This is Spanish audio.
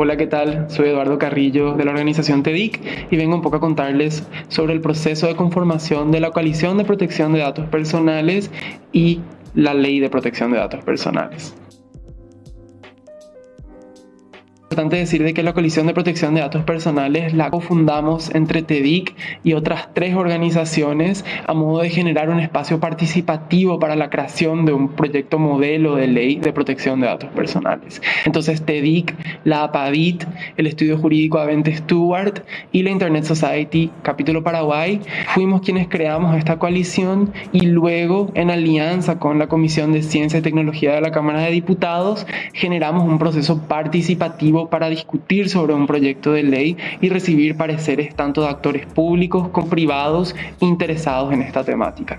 Hola, ¿qué tal? Soy Eduardo Carrillo de la organización TEDIC y vengo un poco a contarles sobre el proceso de conformación de la coalición de protección de datos personales y la ley de protección de datos personales importante decir de que la coalición de protección de datos personales la cofundamos entre TEDIC y otras tres organizaciones a modo de generar un espacio participativo para la creación de un proyecto modelo de ley de protección de datos personales. Entonces TEDIC, la APADIT, el Estudio Jurídico Avente Stewart y la Internet Society Capítulo Paraguay fuimos quienes creamos esta coalición y luego en alianza con la Comisión de Ciencia y Tecnología de la Cámara de Diputados generamos un proceso participativo para discutir sobre un proyecto de ley y recibir pareceres tanto de actores públicos como privados interesados en esta temática.